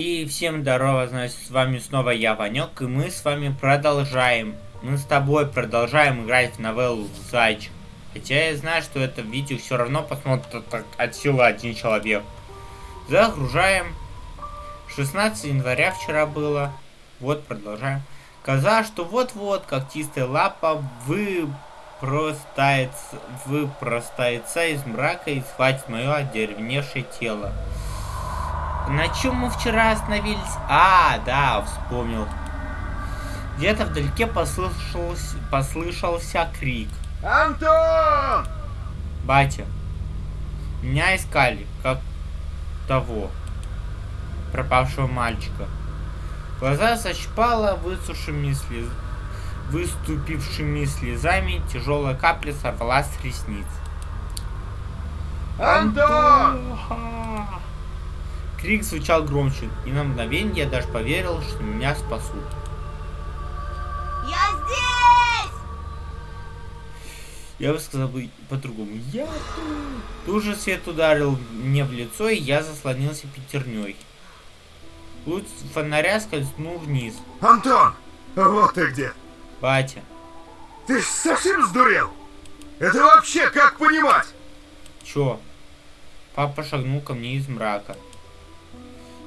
И всем здорово, значит, с вами снова я, Ванек, и мы с вами продолжаем. Мы с тобой продолжаем играть в новеллу Зайчик. Хотя я знаю, что это видео все равно посмотрит от силы один человек. Загружаем. 16 января вчера было. Вот, продолжаем. Казалось, что вот-вот когтистая лапа выпростается, выпростается из мрака и схватит мое одеревневшее тело. На чем мы вчера остановились? А, да, вспомнил. Где-то вдалеке послышался, послышался крик. Антон! Батя, меня искали, как того, пропавшего мальчика. Глаза защипало высушенными слез... выступившими слезами, тяжелая капля сорвалась с ресниц. Антон! Крик звучал громче, и на мгновение я даже поверил, что меня спасут. Я здесь! Я бы сказал бы по-другому. Я тут. Тут же свет ударил мне в лицо, и я заслонился пятерней. Луч фонаря скользнул вниз. Антон! Вот ты где! Батя. Ты совсем сдурел? Это вообще как понимать? Чё? Папа шагнул ко мне из мрака.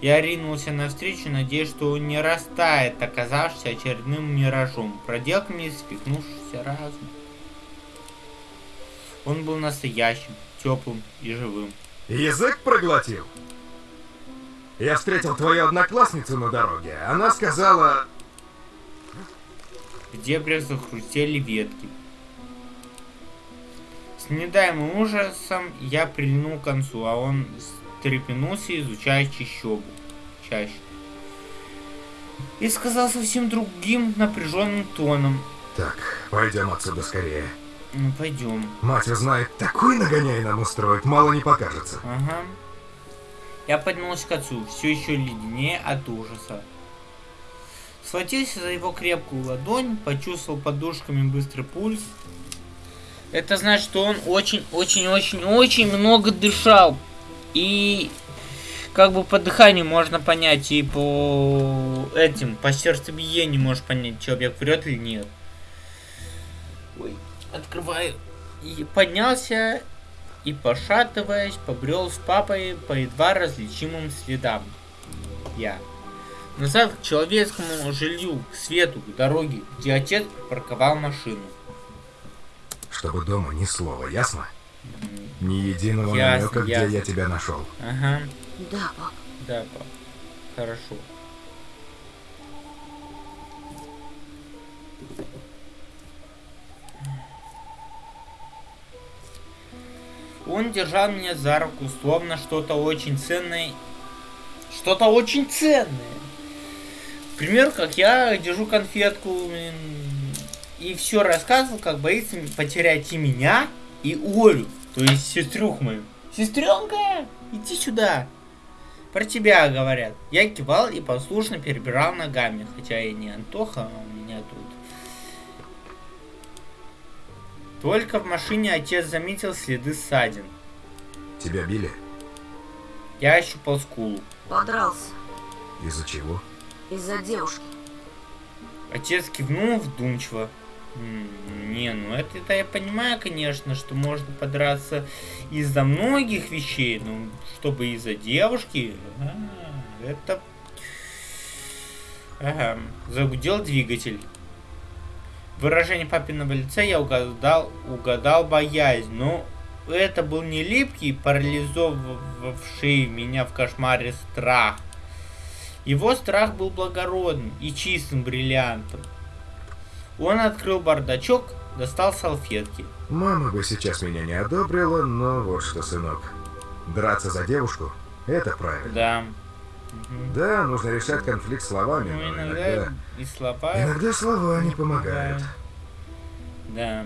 Я ринулся навстречу, надеясь, что он не растает, оказавшись очередным миражом, проделками спихнувшийся разум. Он был настоящим, теплым и живым. Язык проглотил? Я встретил твою одноклассницу на дороге. Она сказала... В дебрях захрустели ветки. С недаемым ужасом я прильнул к концу, а он встрепенулся, изучая чащобу. Чаще. И сказал совсем другим напряженным тоном. Так, пойдем отсюда скорее. Ну, пойдем. Мать узнает, такой нагоняй нам устроит, мало не покажется. Ага. Я поднялся к отцу, все еще леденее от ужаса. Схватился за его крепкую ладонь, почувствовал подушками быстрый пульс. Это значит, что он очень-очень-очень-очень много дышал. И как бы по дыханию можно понять, и по этим, по сердцебиению можешь понять, человек врет или нет. Ой, открываю. И поднялся и, пошатываясь, побрел с папой по едва различимым следам. Я. Назад к человеческому жилью, к свету, к дороге, где отец парковал машину. Чтобы дома ни слова, ясно? Ни единого Ясно, намека, где ясно. я тебя нашел. Ага, Да, пап. да, пап. Хорошо. Он держал меня за руку, словно что-то очень ценное. Что-то очень ценное. К примеру, как я держу конфетку и все рассказывал, как боится потерять и меня, и Олю, то есть сестрюху мою. Сестренка, иди сюда. Про тебя говорят. Я кивал и послушно перебирал ногами, хотя я не Антоха, а у меня тут. Только в машине отец заметил следы ссадин. Тебя били? Я ощупал скулу. Подрался. Из-за чего? Из-за девушки. Отец кивнул вдумчиво. Не, ну это, это я понимаю, конечно, что можно подраться из-за многих вещей, но чтобы из-за девушки, а, это... Ага, загудел двигатель. Выражение папиного лица я угадал, угадал боязнь, но это был не липкий, парализовавший меня в кошмаре страх. Его страх был благородным и чистым бриллиантом. Он открыл бардачок, достал салфетки. Мама бы сейчас меня не одобрила, но вот что, сынок. Драться за девушку – это правильно. Да. Да, нужно решать конфликт словами, Ну, но иногда иногда... и слова... Иногда слова не помогают. Да.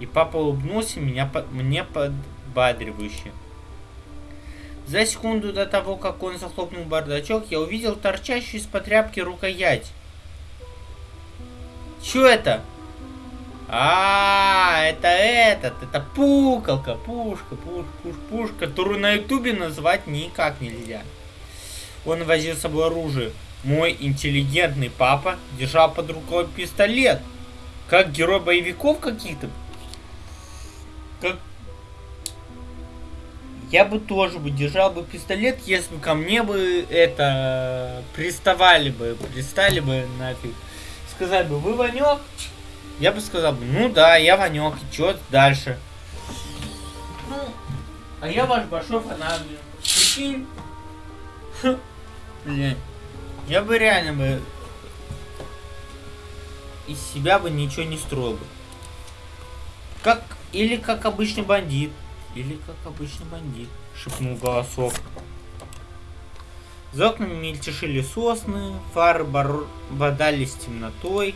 И папа улыбнулся меня, мне подбадривающе. За секунду до того, как он захлопнул бардачок, я увидел торчащую из-под тряпки рукоять. Чё это? А, это этот, это пукалка, пушка, пуш, пуш, пуш, которую на ютубе назвать никак нельзя. Он возил с собой оружие. Мой интеллигентный папа держал под рукой пистолет. Как герой боевиков каких-то. Как... Я бы тоже бы держал бы пистолет, если бы ко мне бы это приставали бы, пристали бы нафиг. Сказали бы, вы Ванек? Я бы сказал бы, ну да, я Ванек, и чё дальше? Ну, а я ваш большой фанат, блин. Прикинь? Блин. Я бы реально бы из себя бы ничего не строил бы. Как, или как обычный бандит. Или как обычный бандит, шепнул голосок. За окнами мельтешили сосны, фары бор- бодались темнотой.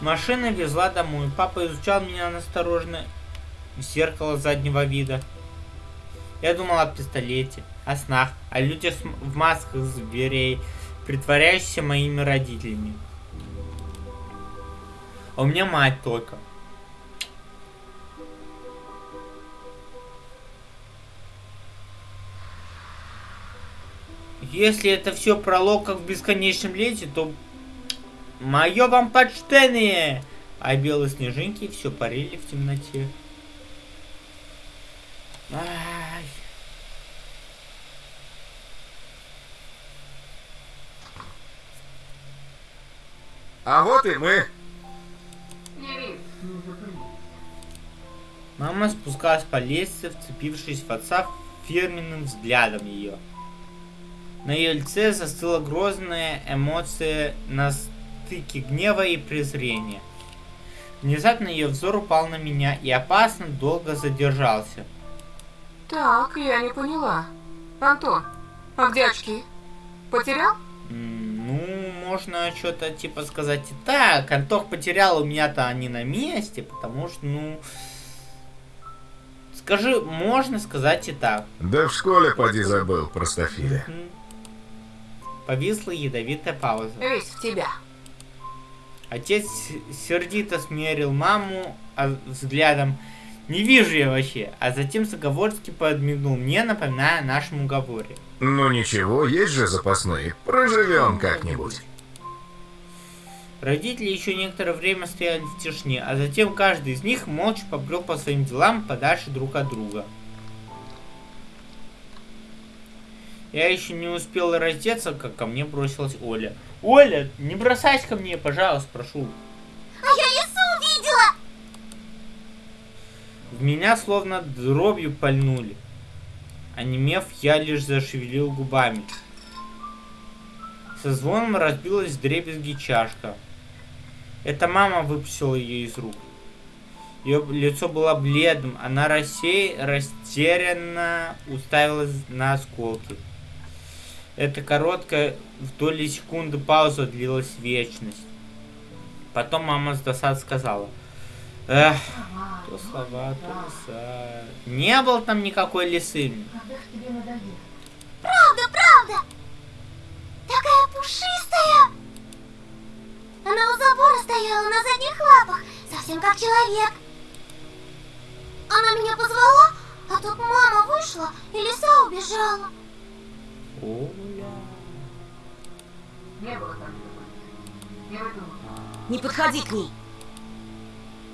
Машина везла домой. Папа изучал меня осторожно в зеркало заднего вида. Я думал о пистолете, о снах, о людях с в масках зверей, притворяющихся моими родителями. А у меня мать только. Если это все пролог как в бесконечном лете, то мое вам почтение! А белые снежинки все парили в темноте. Ай. А вот и мы. Мама спускалась по лестнице, вцепившись в отца фирменным взглядом ее. На ее лице застыла грозная эмоция на стыке гнева и презрения. Внезапно ее взор упал на меня и опасно долго задержался. Так, я не поняла. Антон, а где очки? Потерял? Ну, можно что-то типа сказать и так. Антох потерял, у меня-то они на месте, потому что, ну... Скажи, можно сказать и так. Да в школе поди забыл, простофиля. Мгм. Повисла ядовитая пауза. Весь в тебя. Отец сердито смерил маму а, взглядом. Не вижу я вообще. А затем заговорски подмигнул мне, напоминая о нашем уговоре. Ну ничего, есть же запасные. Проживем как-нибудь. Родители еще некоторое время стояли в тишине, а затем каждый из них молча побрел по своим делам подальше друг от друга. Я еще не успел раздеться, как ко мне бросилась Оля. Оля, не бросайся ко мне, пожалуйста, прошу. А я лесу увидела! В меня словно дробью пальнули. Онемев, я лишь зашевелил губами. Со звоном разбилась дребезги чашка. Это мама выпустила ее из рук. Ее лицо было бледным, она рассей, растерянно уставилась на осколки. Эта короткая в доли секунды пауза длилась вечность. Потом мама с досад сказала. Эх, то слова, то леса. Не было там никакой лисы. Правда, правда! Такая пушистая! Она у забора стояла на задних лапах, совсем как человек. Она меня позвала, а тут мама вышла, и лиса убежала. Не подходи к ней.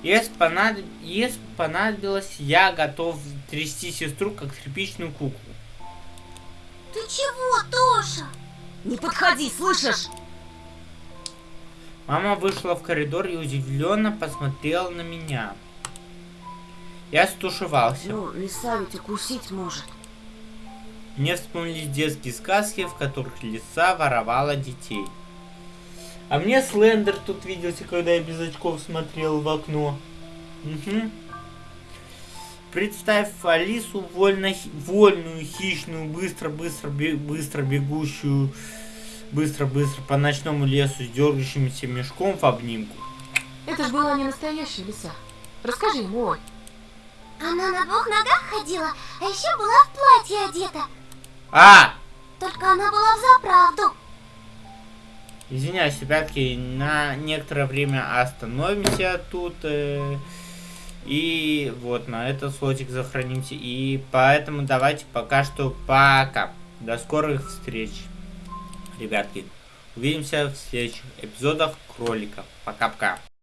Если, понадоб- если понадобилось, я готов трясти сестру, как тряпичную куклу. Ты чего, Тоша? Не подходи, слышишь? Мама вышла в коридор и удивленно посмотрела на меня. Я стушевался. Ну, лиса ведь укусить может. Мне вспомнились детские сказки, в которых лиса воровала детей. А мне Слендер тут виделся, когда я без очков смотрел в окно. Мгм. Представь Алису вольно, вольную, хищную, быстро-быстро быстро бегущую, быстро-быстро по ночному лесу с дергающимся мешком в обнимку. Это ж была не настоящая лиса. Расскажи ему, Оль. Она на двух ногах ходила, а еще была в платье одета. А! Только она была в заправду. Извиняюсь, ребятки, на некоторое время остановимся тут. э, и вот на этот слотик сохранимся. И поэтому давайте пока что пока. До скорых встреч, ребятки. Увидимся в следующих эпизодах кроликов. Пока-пока.